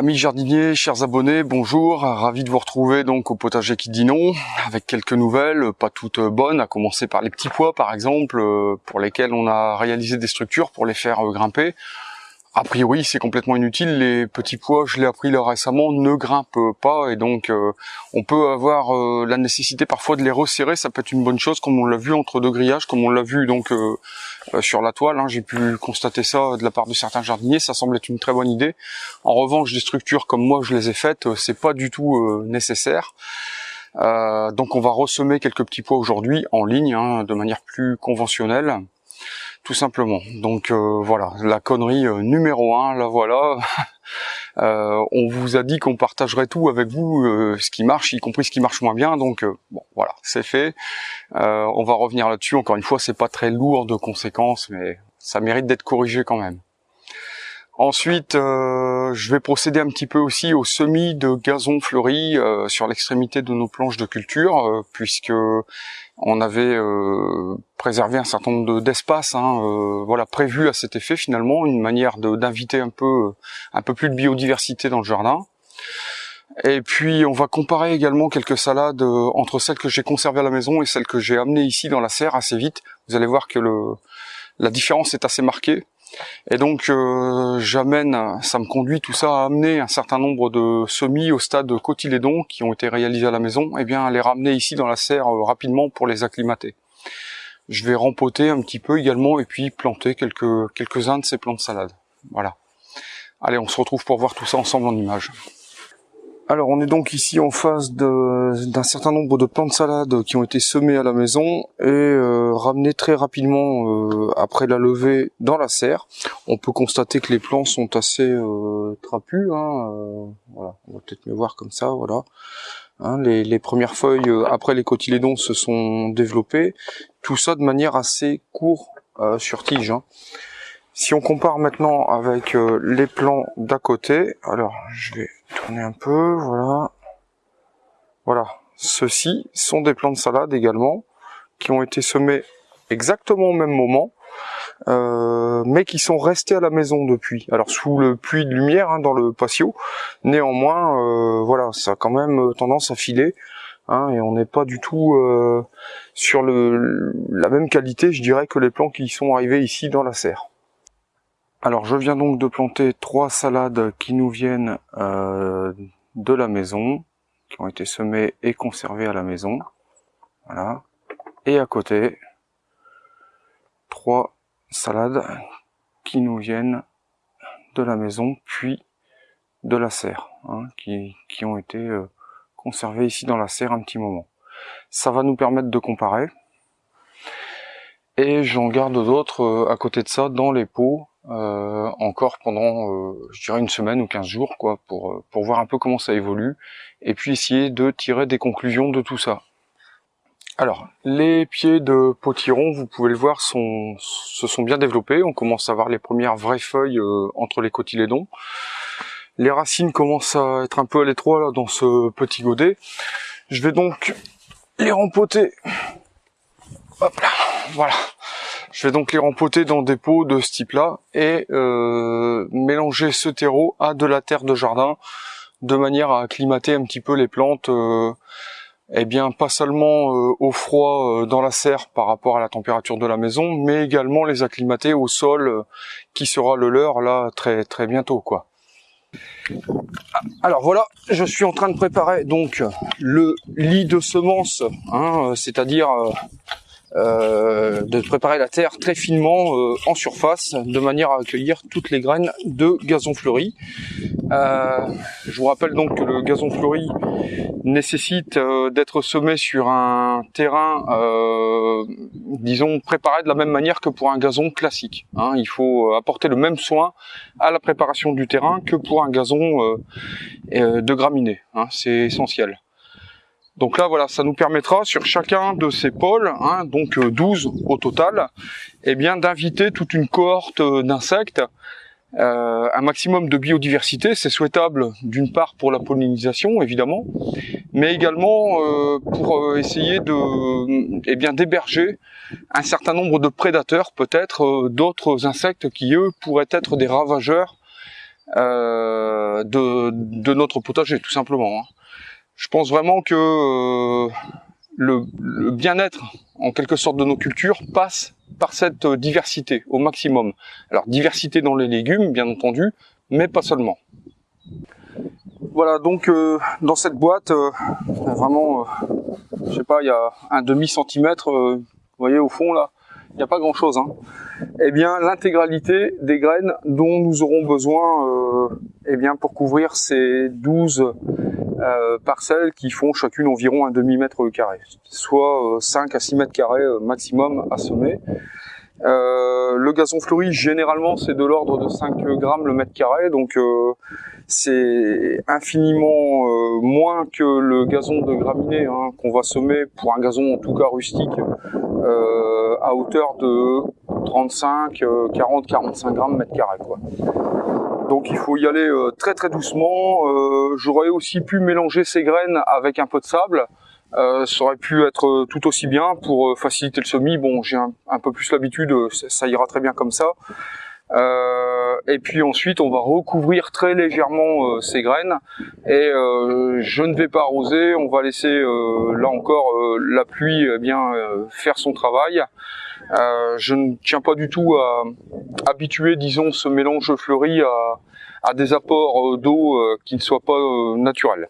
Amis jardiniers, chers abonnés, bonjour, ravi de vous retrouver donc au potager qui dit non, avec quelques nouvelles, pas toutes bonnes, à commencer par les petits pois par exemple, euh, pour lesquels on a réalisé des structures pour les faire euh, grimper. A priori, c'est complètement inutile. Les petits pois, je l'ai appris là récemment, ne grimpent pas et donc euh, on peut avoir euh, la nécessité parfois de les resserrer. Ça peut être une bonne chose, comme on l'a vu entre deux grillages, comme on l'a vu donc euh, sur la toile. Hein. J'ai pu constater ça de la part de certains jardiniers. Ça semble être une très bonne idée. En revanche, des structures comme moi je les ai faites, c'est pas du tout nécessaire. donc on va ressemer quelques petits pois aujourd'hui en ligne, hein, de manière plus conventionnelle tout simplement. Donc euh, voilà, la connerie euh, numéro un, la voilà. Euh, on vous a dit qu'on partagerait tout avec vous, ce qui marche, y compris ce qui marche moins bien. Donc bon, voilà, c'est fait. on va revenir là-dessus. Encore une fois, c'est pas très lourd de conséquences, mais ça mérite d'être corrigé quand même. Ensuite, je vais procéder un petit peu aussi au semis de gazon fleuri sur l'extrémité de nos planches de culture, puisque on avait euh, préservé un certain nombre d'espaces, hein, euh, voilà, prévus à cet effet finalement, une manière d'inviter un peu, un peu plus de biodiversité dans le jardin. Et puis on va comparer également quelques salades euh, entre celles que j'ai conservées à la maison et celles que j'ai amenées ici dans la serre assez vite. Vous allez voir que le, la différence est assez marquée. Et donc euh, j'amène, ça me conduit tout ça à amener un certain nombre de semis au stade cotylédon qui ont été réalisés à la maison, et bien à les ramener ici dans la serre euh, rapidement pour les acclimater. Je vais rempoter un petit peu également et puis planter quelques quelques-uns de ces plants de salade. Voilà. Allez, on se retrouve pour voir tout ça ensemble en images. Alors on est donc ici en face d'un certain nombre de plants de salade qui ont été semés à la maison et euh, ramenés très rapidement euh, après la levée dans la serre. On peut constater que les plants sont assez euh, trapus. Hein, voilà, on va peut-être mieux voir comme ça. Voilà. Hein, les, premières feuilles après les cotylédons se sont développées. Tout ça de manière assez court sur tige. Hein. Si on compare maintenant avec les plants d'à côté, alors je vais tourner un peu, voilà. Voilà, ceux-ci sont des plants de salade également, qui ont été semés exactement au même moment, euh, mais qui sont restés à la maison depuis. Alors sous le puits de lumière hein, dans le patio, néanmoins, euh, voilà, ça a quand même tendance à filer. Hein, et on n'est pas du tout euh, sur la même qualité, je dirais, que les plants qui sont arrivés ici dans la serre. Alors je viens donc de planter trois salades qui nous viennent euh, de la maison, qui ont été semées et conservées à la maison. Voilà. Et à côté, trois salades qui nous viennent de la maison, puis de la serre, hein, qui, qui, ont été euh, conservées ici dans la serre un petit moment. Ça va nous permettre de comparer. Et j'en garde d'autres euh, à côté de ça dans les pots euh, encore pendant, euh, je dirais, une semaine ou 15 jours, quoi, pour, euh, pour voir un peu comment ça évolue, et puis essayer de tirer des conclusions de tout ça. Alors, les pieds de potiron, vous pouvez le voir, sont, se sont bien développés. On commence à voir les premières vraies feuilles entre les cotylédons. Les racines commencent à être un peu à l'étroit là dans ce petit godet. Je vais donc les rempoter. Hop là, voilà. Je vais donc les rempoter dans des pots de ce type-là et euh, mélanger ce terreau à de la terre de jardin de manière à acclimater un petit peu les plantes, euh, eh bien pas seulement euh, au froid dans la serre par rapport à la température de la maison, mais également les acclimater au sol qui sera le leur là très très bientôt quoi. Alors voilà, je suis en train de préparer donc le lit de semences, hein, c'est-à-dire euh, de préparer la terre très finement euh, en surface de manière à accueillir toutes les graines de gazon fleuri. Euh, je vous rappelle donc que le gazon fleuri nécessite d'être semé sur un terrain, disons, préparé de la même manière que pour un gazon classique. Hein. Il faut apporter le même soin à la préparation du terrain que pour un gazon de graminées. Hein. C'est essentiel. Donc là, voilà, ça nous permettra sur chacun de ces pôles, hein, donc 12 euh, au total, eh bien d'inviter toute une cohorte euh, d'insectes, euh, un maximum de biodiversité. C'est souhaitable d'une part pour la pollinisation, évidemment, mais également pour essayer de, eh bien, d'héberger un certain nombre de prédateurs, peut-être d'autres insectes qui eux pourraient être des ravageurs euh, de, de, notre potager, tout simplement. Hein. Je pense vraiment que euh, le, le bien-être, en quelque sorte, de nos cultures passe par cette diversité au maximum. Alors diversité dans les légumes, bien entendu, mais pas seulement. Voilà, donc euh, dans cette boîte, euh, vraiment, je sais pas, il y a un demi centimètre, vous voyez au fond là, il n'y a pas grand chose. Hein. Eh bien, l'intégralité des graines dont nous aurons besoin euh, eh bien, pour couvrir ces 12 euh, parcelles qui font chacune environ un demi-mètre carré, soit 5 euh, à 6 mètres carrés maximum à semer. le gazon fleuri, généralement, c'est de l'ordre de 5 grammes le mètre carré, donc c'est infiniment moins que le gazon de graminées hein, qu'on va semer pour un gazon en tout cas rustique à hauteur de 35, 40, 45 grammes mètre carré quoi. Donc il faut y aller euh, très très doucement. Euh, j'aurais aussi pu mélanger ces graines avec un peu de sable. Euh, ça aurait pu être tout aussi bien pour faciliter le semis. Bon, j'ai un, peu plus l'habitude, ça ira très bien comme ça. et puis ensuite, on va recouvrir très légèrement ces graines et je ne vais pas arroser. On va laisser là encore la pluie eh bien faire son travail. Euh, je ne tiens pas du tout à habituer, disons, ce mélange fleuri à, des apports euh, d'eau euh, qui ne soient pas naturels.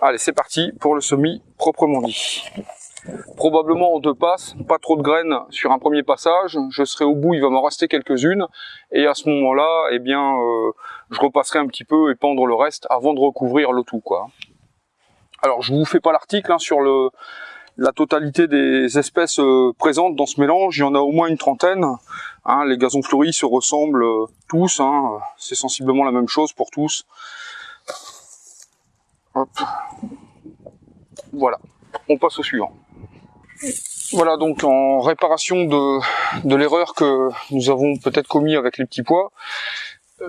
Allez, c'est parti pour le semis proprement dit. Probablement en deux passes, pas trop de graines sur un premier passage, je serai au bout, il va m'en rester quelques-unes, et à ce moment-là, eh bien, je repasserai un petit peu et pendre le reste avant de recouvrir le tout, quoi. Alors, je vous fais pas l'article hein, sur le, la totalité des espèces euh, présentes dans ce mélange, il y en a au moins une trentaine. Hein, les gazons fleuris se ressemblent euh, tous, hein, c'est sensiblement la même chose pour tous. Voilà, on passe au suivant. Voilà donc en réparation de, de l'erreur que nous avons peut-être commis avec les petits pois,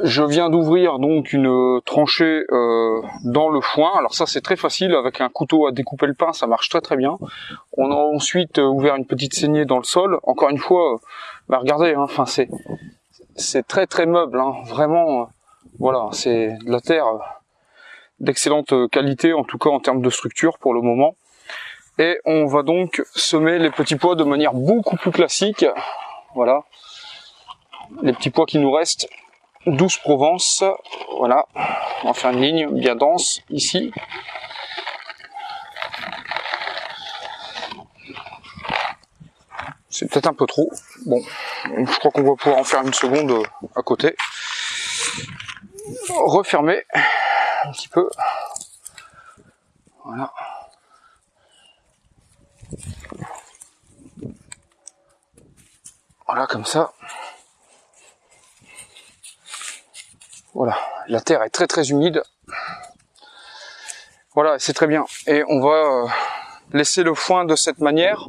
je viens d'ouvrir donc une tranchée euh, dans le foin. Alors ça c'est très facile avec un couteau à découper le pain, ça marche très très bien. On a ensuite euh, ouvert une petite saignée dans le sol. Encore une fois, euh, bah regardez, hein, enfin c'est c'est très très meuble, hein, vraiment. voilà, c'est de la terre d'excellente qualité, en tout cas en termes de structure pour le moment. Et on va donc semer les petits pois de manière beaucoup plus classique. Voilà, les petits pois qui nous restent douce Provence, voilà, on va faire une ligne bien dense ici. C'est peut-être un peu trop. Bon, je crois qu'on va pouvoir en faire une seconde à côté. Refermer un petit peu. Voilà. Voilà, comme ça. Voilà, la terre est très très humide. Voilà, c'est très bien. Et on va euh, laisser le foin de cette manière.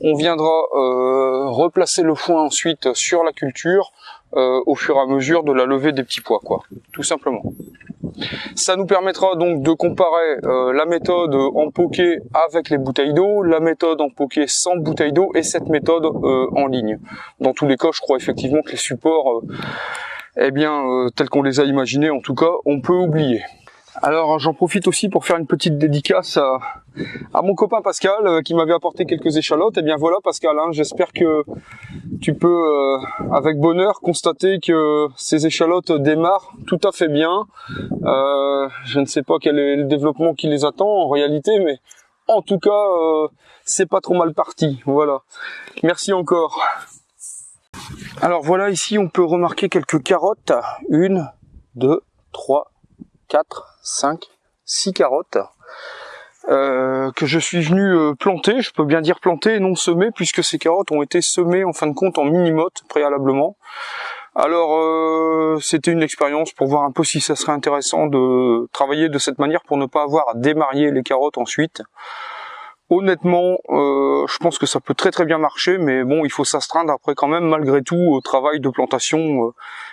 On viendra euh, replacer le foin ensuite sur la culture euh, au fur et à mesure de la levée des petits pois, quoi, tout simplement. Ça nous permettra donc de comparer la méthode en poké avec les bouteilles d'eau, la méthode en poké sans bouteille d'eau et cette méthode en ligne. Dans tous les cas, je crois effectivement que les supports eh bien, euh, tel qu'on les a imaginés, en tout cas, on peut oublier. Alors j'en profite aussi pour faire une petite dédicace à, mon copain Pascal euh, qui m'avait apporté quelques échalotes. Eh bien voilà Pascal, hein, j'espère que tu peux euh, avec bonheur constater que ces échalotes démarrent tout à fait bien. je ne sais pas quel est le développement qui les attend en réalité, mais en tout cas c'est pas trop mal parti. Voilà. Merci encore. Alors voilà, ici on peut remarquer quelques carottes. Une, deux, trois, quatre, cinq, six carottes. Euh, que je suis venu euh, planter, je peux bien dire planter et non semer, puisque ces carottes ont été semées en fin de compte en mini-motte préalablement. Alors euh, c'était une expérience pour voir un peu si ça serait intéressant de travailler de cette manière pour ne pas avoir à démarier les carottes ensuite. Honnêtement, euh, je pense que ça peut très très bien marcher, mais bon, il faut s'astreindre après quand même malgré tout au travail de plantation, euh,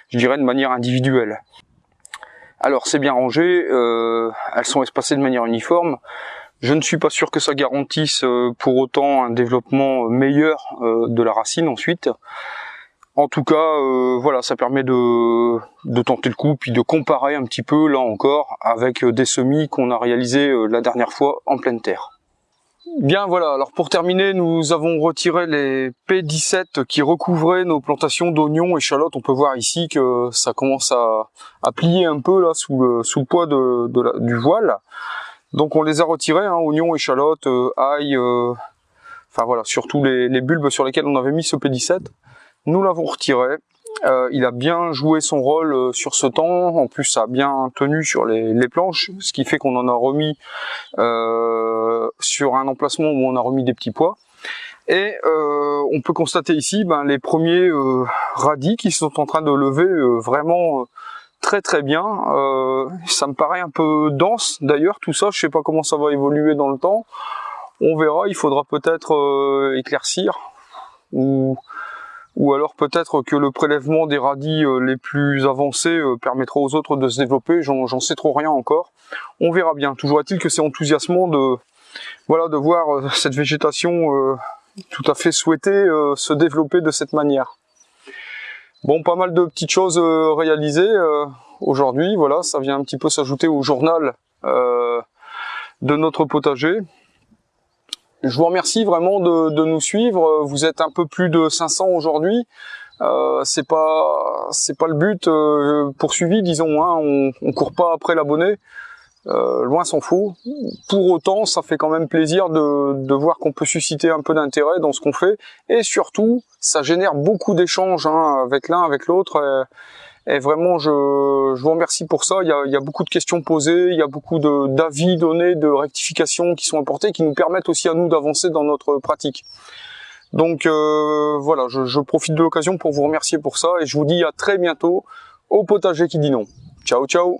je dirais de manière individuelle. Alors c'est bien rangé, euh, elles sont espacées de manière uniforme. Je ne suis pas sûr que ça garantisse pour autant un développement meilleur de la racine ensuite. En tout cas, voilà, ça permet de, de tenter le coup, puis de comparer un petit peu, là encore, avec des semis qu'on a réalisés la dernière fois en pleine terre. Bien voilà, alors pour terminer, nous avons retiré les P17 qui recouvraient nos plantations d'oignons, et échalotes. On peut voir ici que ça commence à, à plier un peu là sous le, sous le poids de, de du voile. Donc on les a retirés, hein, oignons, échalotes, euh, ail, euh, enfin voilà, surtout les, les bulbes sur lesquels on avait mis ce P17. Nous l'avons retiré. Euh, il a bien joué son rôle euh, sur ce temps, en plus ça a bien tenu sur les, planches, ce qui fait qu'on en a remis euh, sur un emplacement où on a remis des petits pois. Et on peut constater ici ben, les premiers radis qui sont en train de lever vraiment très très bien. ça me paraît un peu dense d'ailleurs tout ça, je sais pas comment ça va évoluer dans le temps. On verra, il faudra peut-être éclaircir ou ou alors peut-être que le prélèvement des radis euh, les plus avancés euh, permettra aux autres de se développer, j'en sais trop rien encore. On verra bien, toujours est-il que c'est enthousiasmant de, voilà, de voir euh, cette végétation tout à fait souhaitée se développer de cette manière. Bon, pas mal de petites choses réalisées aujourd'hui, voilà, ça vient un petit peu s'ajouter au journal de notre potager. Je vous remercie vraiment de, nous suivre. Vous êtes un peu plus de 500 aujourd'hui. Euh, c'est pas c'est pas le but euh, poursuivi, disons. Hein. On, on court pas après l'abonné. Euh, loin s'en faut. Pour autant, ça fait quand même plaisir de, voir qu'on peut susciter un peu d'intérêt dans ce qu'on fait, et surtout, ça génère beaucoup d'échanges hein, avec l'un, avec l'autre. Et vraiment, je, vous remercie pour ça. Il y, a, il y a beaucoup de questions posées, il y a beaucoup d'avis donnés, de rectifications qui sont apportées, qui nous permettent aussi à nous d'avancer dans notre pratique. Donc euh, voilà, je, je profite de l'occasion pour vous remercier pour ça et je vous dis à très bientôt au potager qui dit non. Ciao ciao